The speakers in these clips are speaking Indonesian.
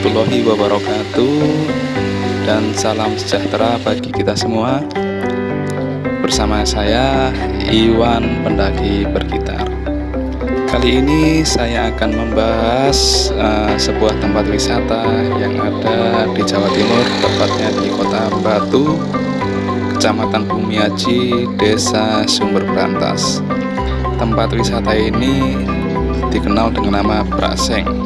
Warahmatullahi wabarakatuh. Dan salam sejahtera bagi kita semua. Bersama saya Iwan Pendaki Bergitar. Kali ini saya akan membahas uh, sebuah tempat wisata yang ada di Jawa Timur Tepatnya di kota Batu Kecamatan Bumiaji, Desa Sumber Berantas. Tempat wisata ini dikenal dengan nama Braseng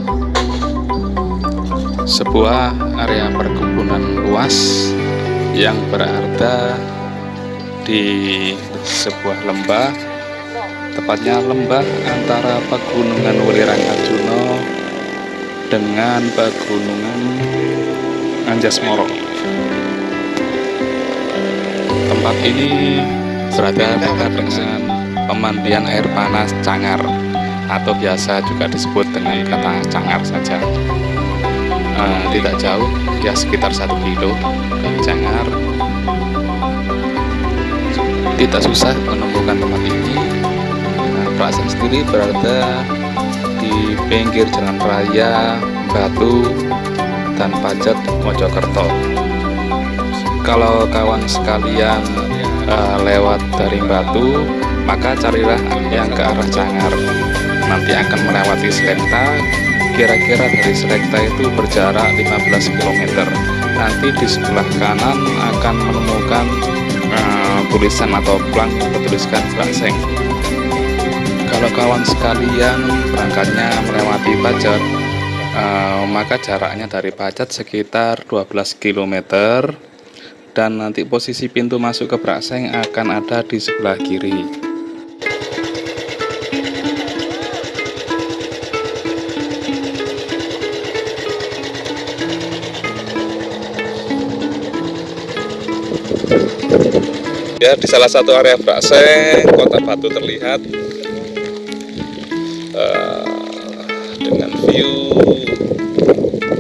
sebuah area perkebunan luas yang berada di sebuah lembah. Tepatnya lembah antara pegunungan Welirang Arjuno dengan pegunungan Anjasmoro. Tempat ini berada dekat dengan pemandian air panas Cangar atau biasa juga disebut dengan kata Cangar saja uh, tidak jauh ya sekitar satu kilo. Dari Jangar tidak susah menemukan tempat ini. Nah, Prasen sendiri berada di pinggir jalan raya Batu dan Pajat Mojokerto. Kalau kawan sekalian uh, lewat dari Batu maka carilah yang ke arah Cangar nanti akan melewati Selenta kira-kira dari Selekta itu berjarak 15 km nanti di sebelah kanan akan menemukan uh, tulisan atau plang yang bertuliskan Brangseng kalau kawan sekalian berangkatnya melewati Pajat uh, maka jaraknya dari Pajat sekitar 12 km dan nanti posisi pintu masuk ke Brangseng akan ada di sebelah kiri ya di salah satu area Brakseng kota Batu terlihat uh, dengan view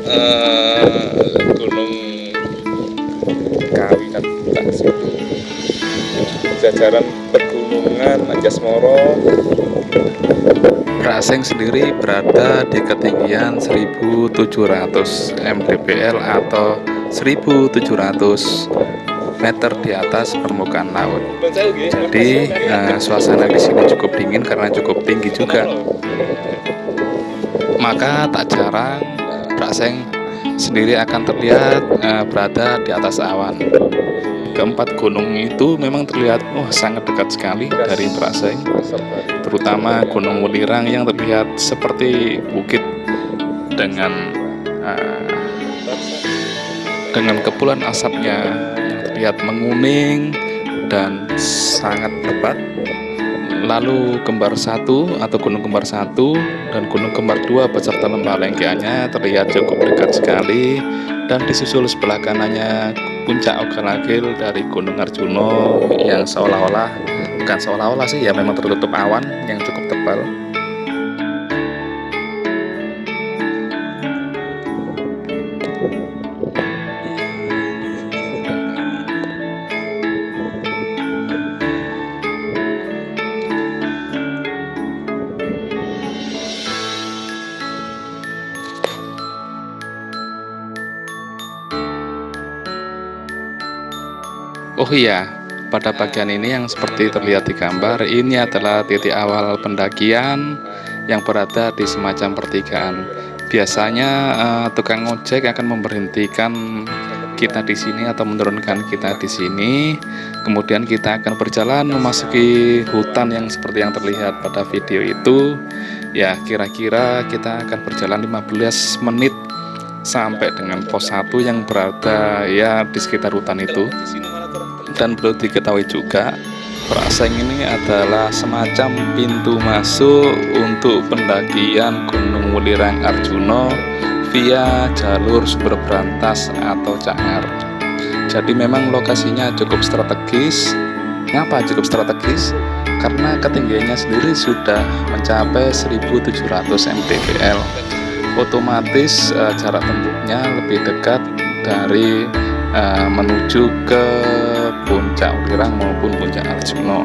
uh, gunung Kawi dan jajaran pegunungan Anjasmoro Braseng sendiri berada di ketinggian 1700 mdpl atau 1700 meter di atas permukaan laut. Jadi uh, suasana di sini cukup dingin karena cukup tinggi juga. Maka tak jarang Braseng sendiri akan terlihat uh, berada di atas awan. Keempat gunung itu memang terlihat oh sangat dekat sekali dari Braseng, terutama Gunung Welirang yang terlihat seperti bukit dengan uh, dengan kepulan asapnya terlihat menguning dan sangat lebat. Lalu kembar satu atau gunung kembar satu dan gunung kembar dua beserta lembah lengkeannya terlihat cukup dekat sekali. Dan disusul sebelah kanannya puncak Ogalagil dari Gunung Arjuno yang seolah-olah bukan seolah-olah sih ya memang tertutup awan yang cukup tebal Oh iya, pada bagian ini yang seperti terlihat di gambar, ini adalah titik awal pendakian yang berada di semacam pertigaan. Biasanya uh, tukang ojek akan memberhentikan kita di sini atau menurunkan kita di sini. Kemudian kita akan berjalan memasuki hutan yang seperti yang terlihat pada video itu. Ya, kira-kira kita akan berjalan 15 menit sampai dengan pos 1 yang berada ya di sekitar hutan itu dan perlu diketahui juga Praseng ini adalah semacam pintu masuk untuk pendakian Gunung Welirang Arjuno via jalur sumber berantas atau Cangar. Jadi memang lokasinya cukup strategis. Ngapa cukup strategis? Karena ketinggiannya sendiri sudah mencapai 1700 mdpl. Otomatis uh, jarak tempuhnya lebih dekat dari uh, menuju ke puncak Wirang maupun puncak Arjuna.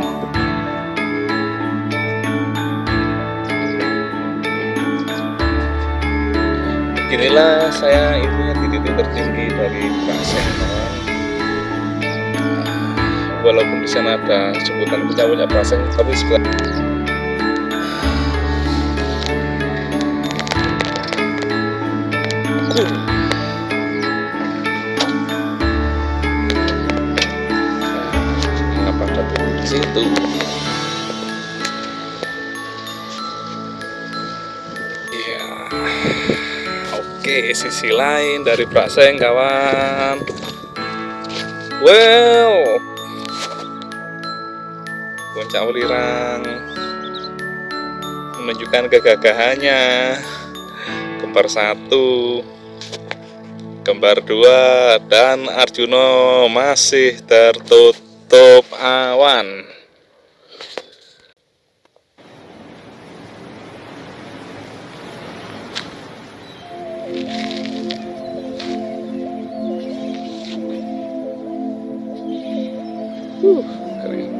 Inilah saya di titik tertinggi dari Prasen walaupun di sana ada sebutan puncak-puncak Prasen tapi sebelah mengapa di situ Oke, sisi lain dari Prakseng kawan. Wow. Puncak Welirang menunjukkan kegagahannya. Kembar satu, kembar dua, dan Arjuno masih tertutup awan. という。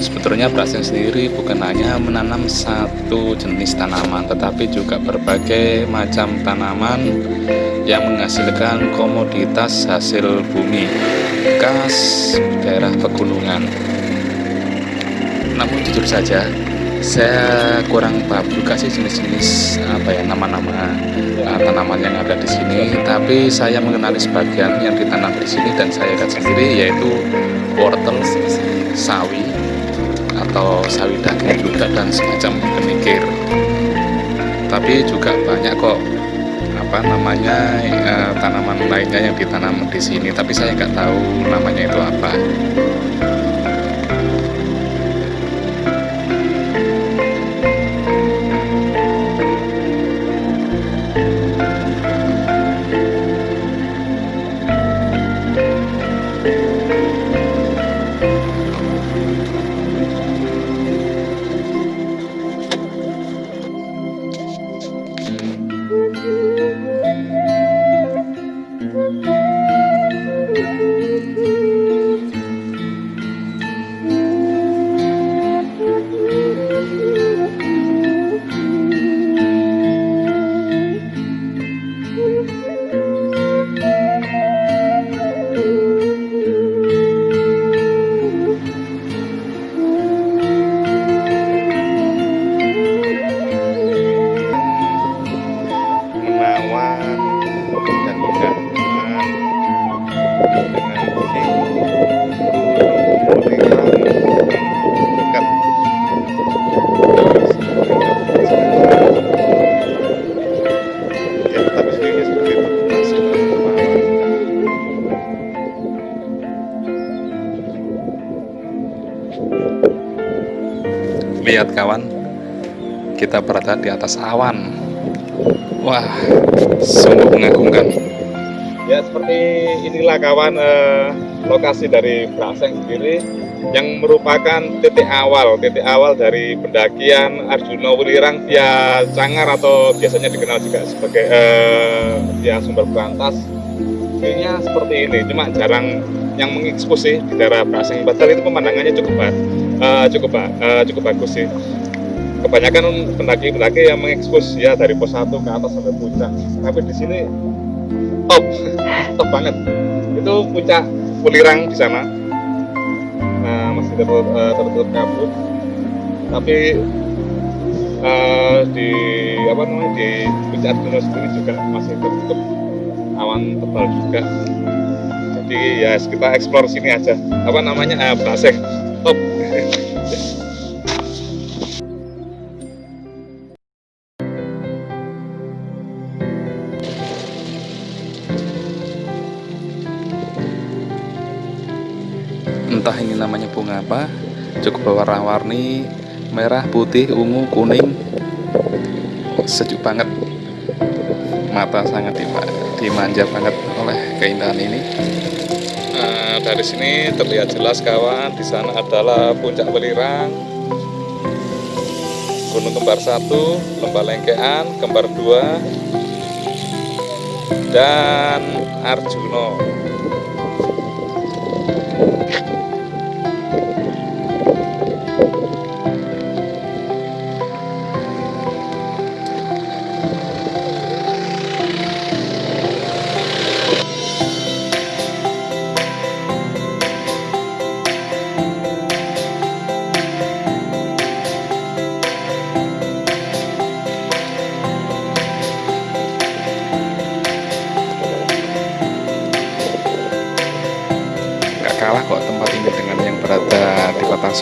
sebetulnya braseng sendiri bukan hanya menanam satu jenis tanaman tetapi juga berbagai macam tanaman yang menghasilkan komoditas hasil bumi khas daerah pegunungan. Namun jujur saja saya kurang paham juga sih jenis-jenis apa ya nama-nama uh, tanaman yang ada di sini. Tapi saya mengenali sebagian yang ditanam di sini dan saya lihat sendiri yaitu wortel atau daging juga dan semacam kenikir tapi juga banyak kok apa namanya uh, tanaman lainnya yang ditanam di sini tapi saya nggak tahu namanya itu apa lihat kawan kita berada di atas awan. Wah sungguh mengagumkan. Ya seperti inilah kawan eh, lokasi dari Braseng sendiri yang merupakan titik awal titik awal dari pendakian Arjuna Welirang via Cangar atau biasanya dikenal juga sebagai eh, via sumber berantas. Ini seperti ini cuma jarang yang mengekspos sih di daerah Braseng padahal itu pemandangannya cukup uh, cukup uh, cukup bagus sih. Kebanyakan pendaki-pendaki yang mengekspos ya dari pos 1 ke atas sampai puncak. Tapi di sini top top banget. Itu puncak Pulirang di sana. Nah, masih tertutup, uh, kabut. Tapi eh, di apa namanya di puncak Arjuna sendiri juga masih tertutup awan tebal juga jadi ya kita eksplor sini aja. Apa namanya? Eh, Braseng top entah ini namanya bunga apa cukup berwarna-warni merah putih ungu kuning. Sejuk banget. Mata sangat dima- dimanja banget oleh keindahan ini dari sini terlihat jelas kawan di sana adalah puncak Welirang. Gunung Kembar 1, Lembah Lengkean, Kembar 2 dan Arjuno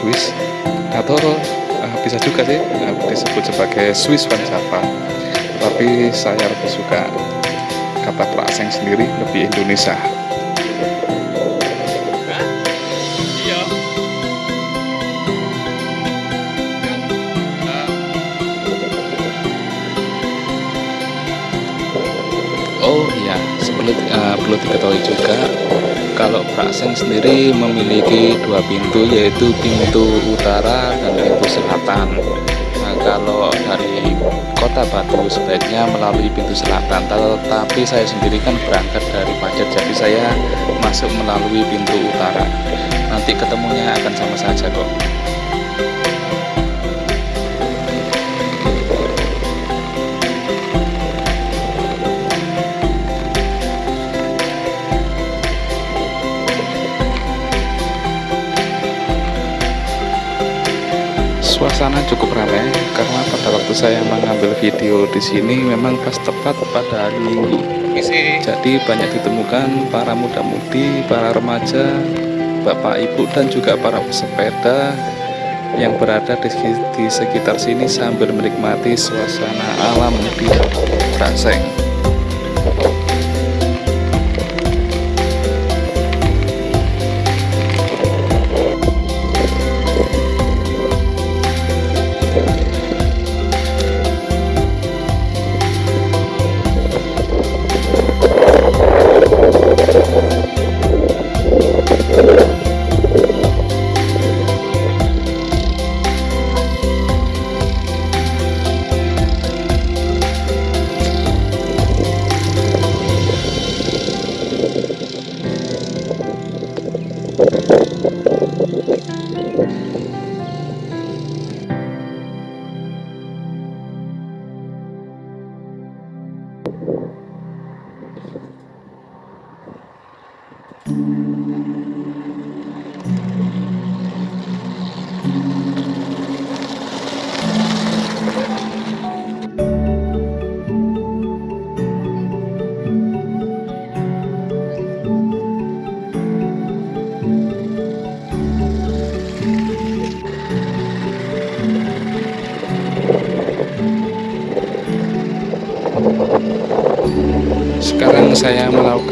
Swiss. Atau eh, bisa juga sih eh, disebut sebagai Swiss Vansava tapi saya lebih suka kata Praaseng sendiri lebih Indonesia. Iya. Oh iya, sebelum eh, perlu diketahui juga kalau Prasen sendiri memiliki dua pintu yaitu pintu utara dan pintu selatan. Nah, kalau dari kota Batu sebaiknya melalui pintu selatan, tetapi saya sendiri kan berangkat dari Pacet, jadi saya masuk melalui pintu utara. Nanti ketemunya akan sama saja kok. Suasana cukup ramai karena pada waktu saya mengambil video di sini memang pas tepat pada hari Minggu. Jadi banyak ditemukan para muda-mudi, para remaja, bapak ibu dan juga para pesepeda yang berada di, di sekitar sini sambil menikmati suasana alam di Braseng.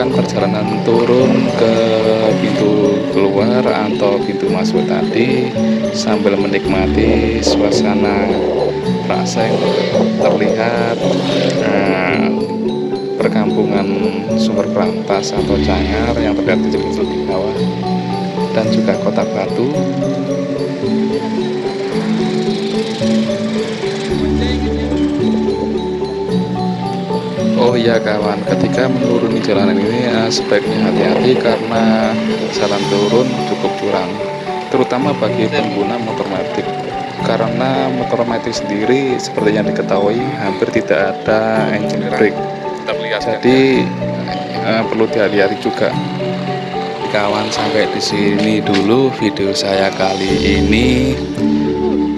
Melakukan perjalanan turun ke pintu keluar atau pintu masuk tadi sambil menikmati suasana Praseng terlihat eh, perkampungan sumber berantas atau cangar yang terlihat kecil-kecil di bawah dan juga kota batu Oh iya kawan, ketika menuruni jalanan ini sebaiknya hati-hati karena jalan turun cukup curam, terutama bagi pengguna motor matic. Karena motor matic sendiri seperti yang diketahui hampir tidak ada engine brake, jadi eh, perlu dihati-hati juga. Kawan sampai di sini dulu video saya kali ini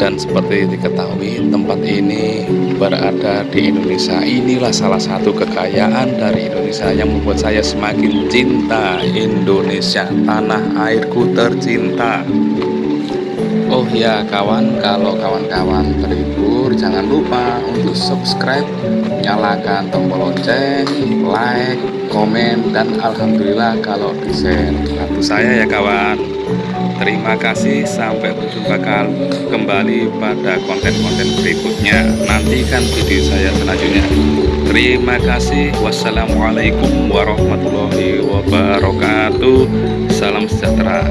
dan seperti diketahui tempat ini berada di Indonesia. Inilah salah satu kekayaan dari Indonesia yang membuat saya semakin cinta Indonesia. Tanah airku tercinta. Oh ya kawan kalau kawan-kawan terhibur jangan lupa untuk subscribe nyalakan tombol lonceng like komen dan Alhamdulillah kalau di share bantu saya ya kawan terima kasih sampai berjumpa kembali pada konten-konten berikutnya. Nantikan video saya selanjutnya. Terima kasih. Wassalamualaikum warahmatullahi wabarakatuh. Salam sejahtera